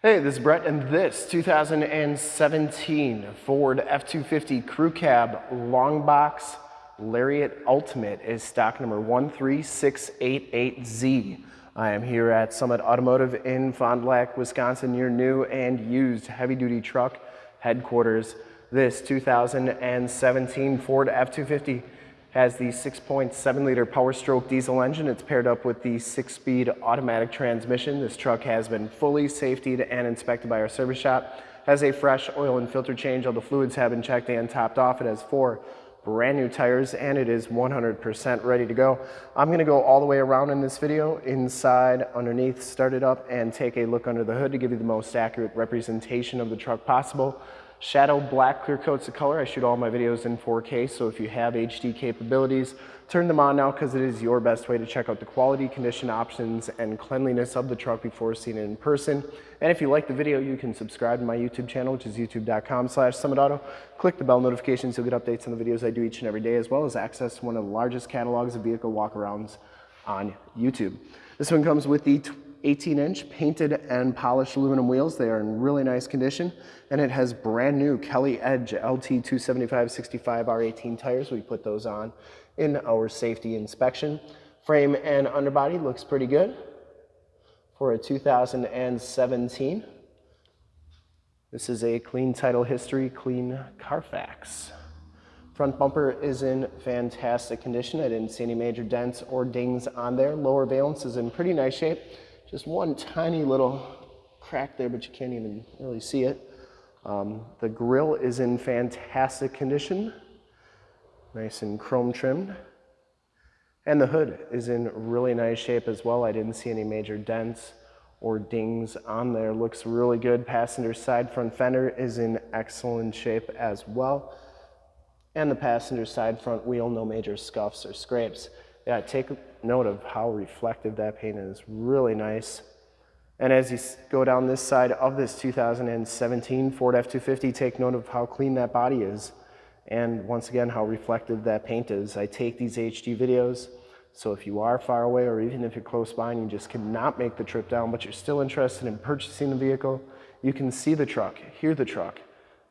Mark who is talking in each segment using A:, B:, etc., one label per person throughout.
A: Hey, this is Brett, and this 2017 Ford F-250 Crew Cab Long Box Lariat Ultimate is stock number 13688Z. I am here at Summit Automotive in Fond du Lac, Wisconsin, your new and used heavy-duty truck headquarters. This 2017 Ford F-250 has the 6.7 liter Power Stroke diesel engine. It's paired up with the six speed automatic transmission. This truck has been fully safetied and inspected by our service shop. Has a fresh oil and filter change. All the fluids have been checked and topped off. It has four brand new tires and it is 100% ready to go. I'm gonna go all the way around in this video, inside, underneath, start it up and take a look under the hood to give you the most accurate representation of the truck possible. Shadow black clear coats the color. I shoot all my videos in 4K, so if you have HD capabilities, turn them on now because it is your best way to check out the quality, condition options, and cleanliness of the truck before seeing it in person. And if you like the video, you can subscribe to my YouTube channel, which is youtube.com slash summitauto. Click the bell notifications, you'll get updates on the videos I do each and every day, as well as access to one of the largest catalogs of vehicle walkarounds on YouTube. This one comes with the 18 inch painted and polished aluminum wheels. They are in really nice condition and it has brand new Kelly Edge LT 275 65 R18 tires. We put those on in our safety inspection. Frame and underbody looks pretty good for a 2017. This is a clean title history, clean Carfax. Front bumper is in fantastic condition. I didn't see any major dents or dings on there. Lower valence is in pretty nice shape. Just one tiny little crack there, but you can't even really see it. Um, the grill is in fantastic condition, nice and chrome trimmed. And the hood is in really nice shape as well. I didn't see any major dents or dings on there. Looks really good. Passenger side front fender is in excellent shape as well. And the passenger side front wheel, no major scuffs or scrapes. Yeah, take note of how reflective that paint is. Really nice. And as you go down this side of this 2017 Ford F-250, take note of how clean that body is. And once again, how reflective that paint is. I take these HD videos, so if you are far away or even if you're close by and you just cannot make the trip down, but you're still interested in purchasing the vehicle, you can see the truck, hear the truck,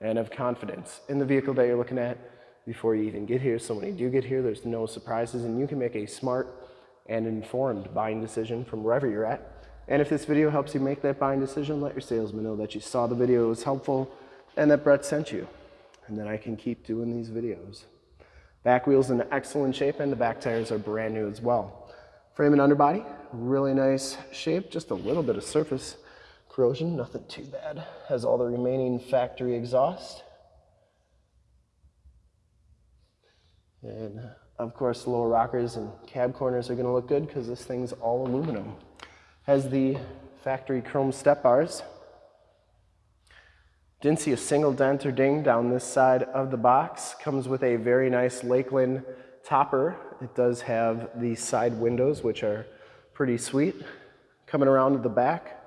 A: and have confidence in the vehicle that you're looking at before you even get here. So when you do get here, there's no surprises and you can make a smart and informed buying decision from wherever you're at. And if this video helps you make that buying decision, let your salesman know that you saw the video, it was helpful, and that Brett sent you. And then I can keep doing these videos. Back wheel's in excellent shape and the back tires are brand new as well. Frame and underbody, really nice shape, just a little bit of surface corrosion, nothing too bad. Has all the remaining factory exhaust. And of course, the lower rockers and cab corners are gonna look good because this thing's all aluminum. Has the factory chrome step bars. Didn't see a single dent or ding down this side of the box. Comes with a very nice Lakeland topper. It does have the side windows, which are pretty sweet. Coming around to the back,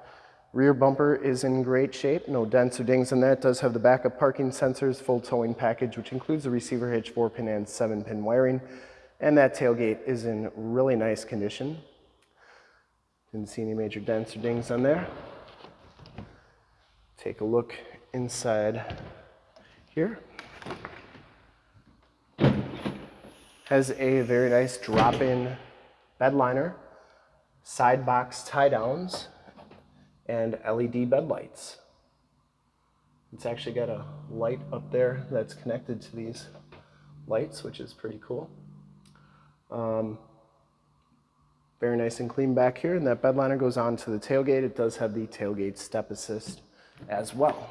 A: Rear bumper is in great shape, no dents or dings in that. It does have the backup parking sensors, full towing package, which includes the receiver hitch, four pin and seven pin wiring. And that tailgate is in really nice condition. Didn't see any major dents or dings on there. Take a look inside here. Has a very nice drop-in bed liner, side box tie downs, and LED bed lights. It's actually got a light up there that's connected to these lights, which is pretty cool. Um, very nice and clean back here, and that bed liner goes on to the tailgate. It does have the tailgate step assist as well.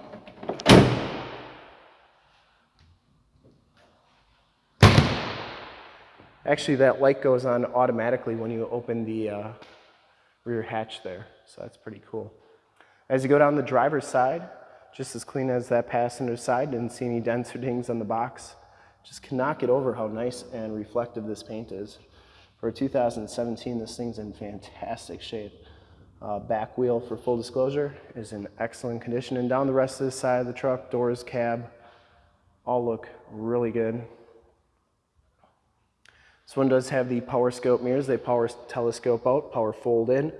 A: Actually, that light goes on automatically when you open the uh, rear hatch there, so that's pretty cool. As you go down the driver's side, just as clean as that passenger side, didn't see any dents or dings on the box. Just cannot get over how nice and reflective this paint is. For 2017, this thing's in fantastic shape. Uh, back wheel, for full disclosure, is in excellent condition. And down the rest of the side of the truck, doors, cab, all look really good. This one does have the power scope mirrors. They power telescope out, power fold in.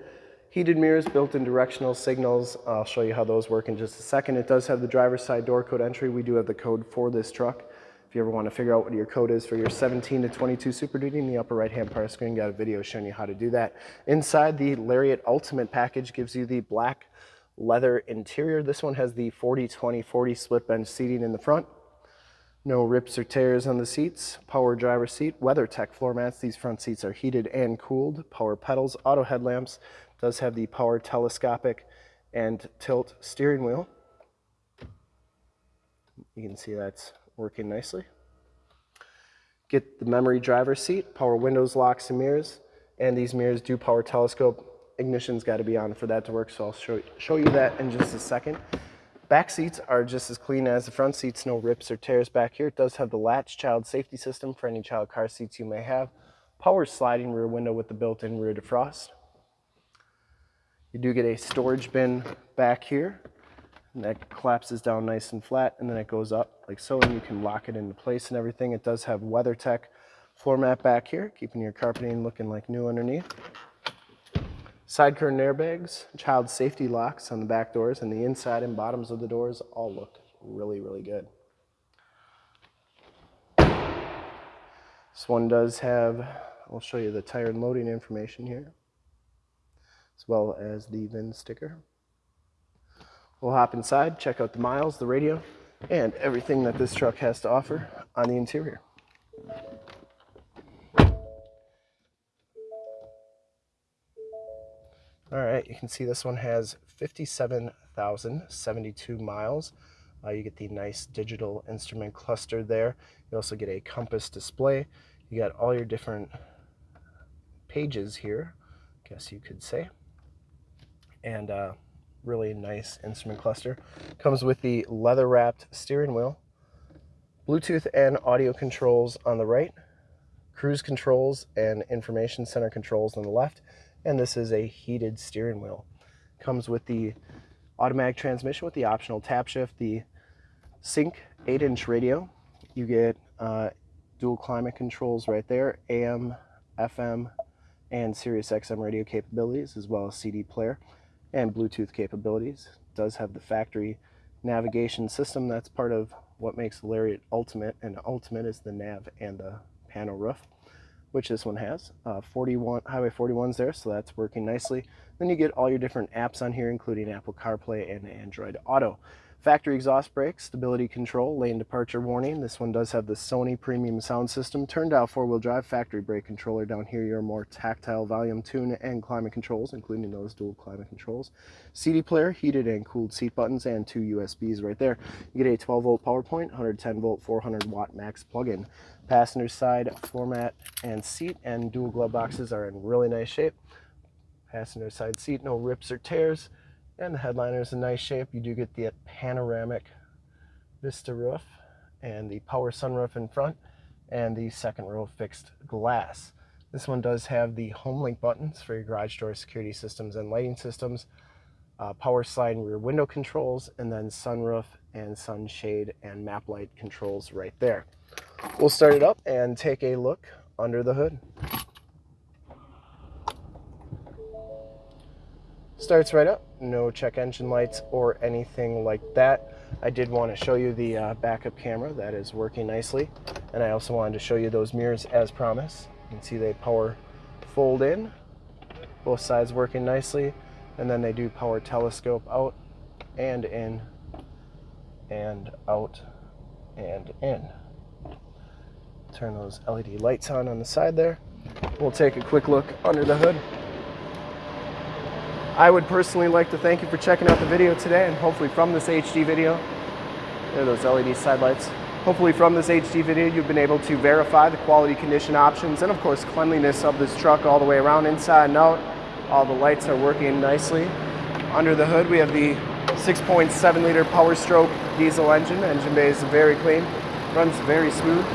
A: Heated mirrors, built-in directional signals. I'll show you how those work in just a second. It does have the driver's side door code entry. We do have the code for this truck. If you ever want to figure out what your code is for your 17 to 22 Super Duty, in the upper right-hand part of the screen, got a video showing you how to do that. Inside, the Lariat Ultimate package gives you the black leather interior. This one has the 40-20-40 split bench seating in the front. No rips or tears on the seats. Power driver seat, WeatherTech floor mats. These front seats are heated and cooled. Power pedals, auto headlamps. Does have the power telescopic and tilt steering wheel. You can see that's working nicely. Get the memory driver seat, power windows, locks, and mirrors. And these mirrors do power telescope. Ignition's got to be on for that to work, so I'll show, show you that in just a second. Back seats are just as clean as the front seats, no rips or tears back here. It does have the latch child safety system for any child car seats you may have. Power sliding rear window with the built-in rear defrost. You do get a storage bin back here, and that collapses down nice and flat, and then it goes up like so, and you can lock it into place and everything. It does have WeatherTech floor mat back here, keeping your carpeting looking like new underneath. Side curtain airbags, child safety locks on the back doors, and the inside and bottoms of the doors all look really, really good. This one does have, I'll show you the tire and loading information here, as well as the VIN sticker. We'll hop inside, check out the miles, the radio, and everything that this truck has to offer on the interior. All right, you can see this one has 57,072 miles. Uh, you get the nice digital instrument cluster there. You also get a compass display. You got all your different pages here, I guess you could say. And uh, really nice instrument cluster. Comes with the leather wrapped steering wheel, Bluetooth and audio controls on the right, cruise controls and information center controls on the left, and this is a heated steering wheel. Comes with the automatic transmission with the optional tap shift, the sync 8-inch radio. You get uh, dual climate controls right there, AM, FM, and Sirius XM radio capabilities, as well as CD player and Bluetooth capabilities. It does have the factory navigation system. That's part of what makes the Lariat Ultimate, and Ultimate is the nav and the panel roof which this one has. Uh, 41 Highway 41's there, so that's working nicely. Then you get all your different apps on here, including Apple CarPlay and Android Auto. Factory exhaust brakes, stability control, lane departure warning. This one does have the Sony premium sound system, turn dial four-wheel drive factory brake controller. Down here, your more tactile volume tune and climate controls, including those dual climate controls. CD player, heated and cooled seat buttons, and two USBs right there. You get a 12 volt power point, 110 volt, 400 watt max plug-in. Passenger side floor mat and seat and dual glove boxes are in really nice shape. Passenger side seat, no rips or tears. And the headliner is in nice shape. You do get the panoramic vista roof and the power sunroof in front and the second row fixed glass. This one does have the home link buttons for your garage door security systems and lighting systems, uh, power slide and rear window controls, and then sunroof and sunshade and map light controls right there. We'll start it up and take a look under the hood. Starts right up, no check engine lights or anything like that. I did want to show you the uh, backup camera that is working nicely. And I also wanted to show you those mirrors as promised. You can see they power fold in, both sides working nicely. And then they do power telescope out and in and out and in. Turn those LED lights on on the side there. We'll take a quick look under the hood. I would personally like to thank you for checking out the video today and hopefully from this HD video, there are those LED side lights. Hopefully from this HD video you've been able to verify the quality condition options and of course cleanliness of this truck all the way around inside and out. All the lights are working nicely. Under the hood we have the 6.7 liter Power Stroke diesel engine. Engine bay is very clean, runs very smooth.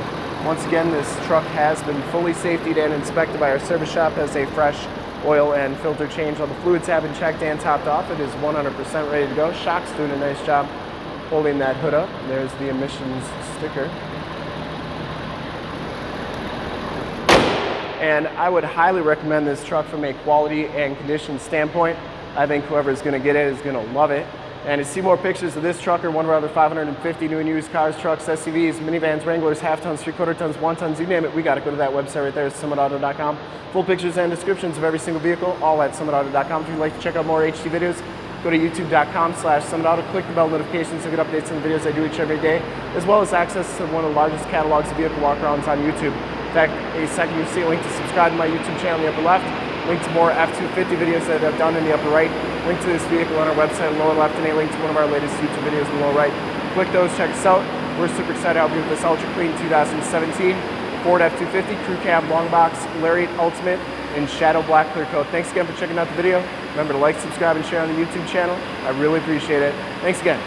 A: Once again, this truck has been fully safetied and inspected by our service shop as a fresh oil and filter change. All the fluids have been checked and topped off. It is 100% ready to go. Shock's doing a nice job holding that hood up. There's the emissions sticker. And I would highly recommend this truck from a quality and condition standpoint. I think whoever is going to get it is going to love it. And to see more pictures of this truck or one of our other 550 new and used cars, trucks, SUVs, minivans, Wranglers, half tons, three quarter tons, one tons, you name it, we got to go to that website right there, summitauto.com. Full pictures and descriptions of every single vehicle, all at summitauto.com. If you'd like to check out more HD videos, go to youtube.com slash summitauto, click the bell notifications to get updates on the videos I do each every day, as well as access to one of the largest catalogs of vehicle walkarounds on YouTube. In fact, a second you see a link to subscribe to my YouTube channel in the upper left, link to more F-250 videos that I've done in the upper right, link to this vehicle on our website in the lower left, and a link to one of our latest YouTube videos in the lower right. Click those, check us out. We're super excited to help you with this Ultra Clean 2017 Ford F-250 Crew Cab Long Box Lariat Ultimate in Shadow Black Clear Coat. Thanks again for checking out the video. Remember to like, subscribe, and share on the YouTube channel. I really appreciate it. Thanks again.